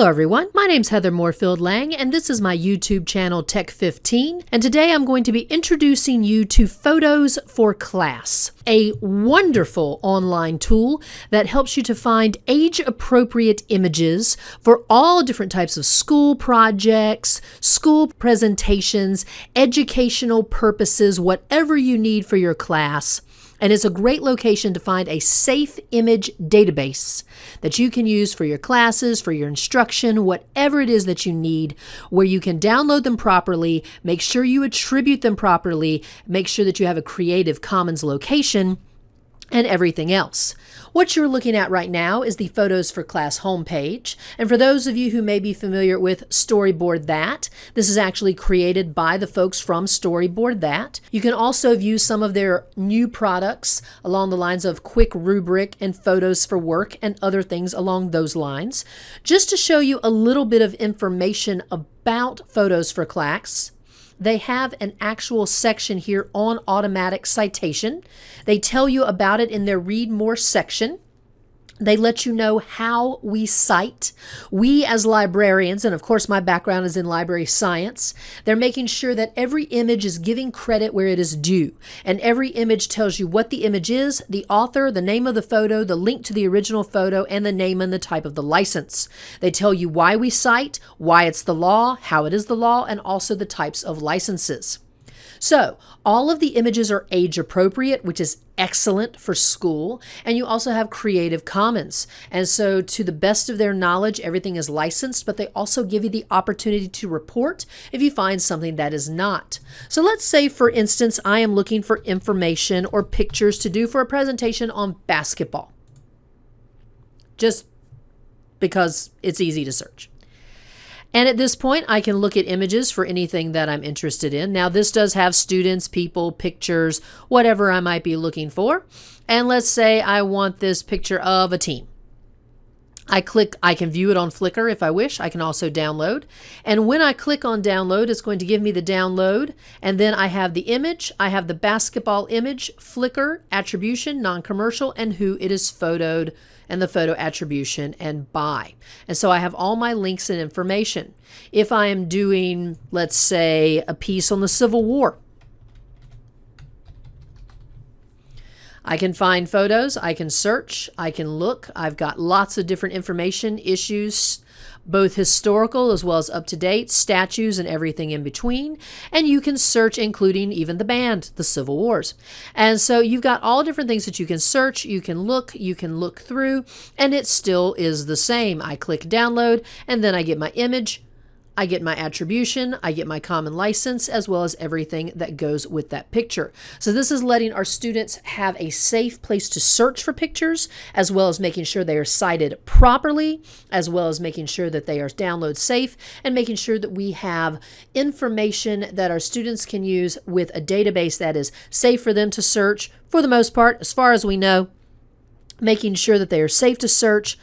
Hello everyone, my name's Heather Moorefield Lang and this is my YouTube channel Tech15 and today I'm going to be introducing you to Photos for Class, a wonderful online tool that helps you to find age-appropriate images for all different types of school projects, school presentations, educational purposes, whatever you need for your class and is a great location to find a safe image database that you can use for your classes, for your instruction, whatever it is that you need, where you can download them properly, make sure you attribute them properly, make sure that you have a Creative Commons location and everything else. What you're looking at right now is the Photos for Class homepage. And for those of you who may be familiar with Storyboard That, this is actually created by the folks from Storyboard That. You can also view some of their new products along the lines of Quick Rubric and Photos for Work and other things along those lines. Just to show you a little bit of information about Photos for Class, they have an actual section here on automatic citation. They tell you about it in their read more section. They let you know how we cite. We, as librarians, and of course, my background is in library science, they're making sure that every image is giving credit where it is due. And every image tells you what the image is, the author, the name of the photo, the link to the original photo, and the name and the type of the license. They tell you why we cite, why it's the law, how it is the law, and also the types of licenses. So all of the images are age appropriate, which is excellent for school. And you also have Creative Commons. And so to the best of their knowledge, everything is licensed, but they also give you the opportunity to report if you find something that is not. So let's say, for instance, I am looking for information or pictures to do for a presentation on basketball. Just because it's easy to search. And at this point, I can look at images for anything that I'm interested in. Now, this does have students, people, pictures, whatever I might be looking for. And let's say I want this picture of a team. I click, I can view it on Flickr if I wish. I can also download. And when I click on download, it's going to give me the download. And then I have the image, I have the basketball image, Flickr, attribution, non-commercial, and who it is photoed and the photo attribution and by. And so I have all my links and information. If I am doing, let's say, a piece on the Civil War, I can find photos, I can search, I can look. I've got lots of different information, issues, both historical as well as up to date, statues, and everything in between. And you can search, including even the band, the Civil Wars. And so you've got all different things that you can search, you can look, you can look through, and it still is the same. I click download, and then I get my image, I get my attribution, I get my common license, as well as everything that goes with that picture. So this is letting our students have a safe place to search for pictures, as well as making sure they are cited properly, as well as making sure that they are download safe, and making sure that we have information that our students can use with a database that is safe for them to search, for the most part, as far as we know, making sure that they are safe to search,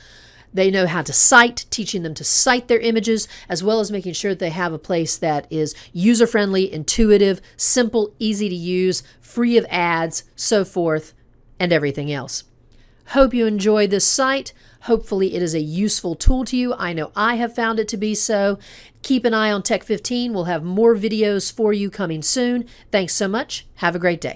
they know how to cite, teaching them to cite their images, as well as making sure that they have a place that is user friendly, intuitive, simple, easy to use, free of ads, so forth, and everything else. Hope you enjoy this site. Hopefully, it is a useful tool to you. I know I have found it to be so. Keep an eye on Tech 15. We'll have more videos for you coming soon. Thanks so much. Have a great day.